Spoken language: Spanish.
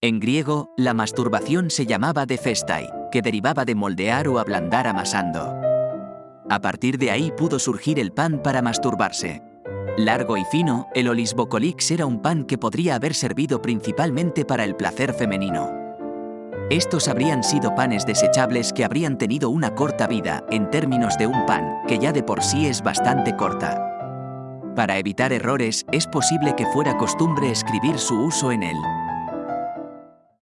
En griego, la masturbación se llamaba de defestai, que derivaba de moldear o ablandar amasando. A partir de ahí pudo surgir el pan para masturbarse. Largo y fino, el olisbocolix era un pan que podría haber servido principalmente para el placer femenino. Estos habrían sido panes desechables que habrían tenido una corta vida, en términos de un pan, que ya de por sí es bastante corta. Para evitar errores, es posible que fuera costumbre escribir su uso en él.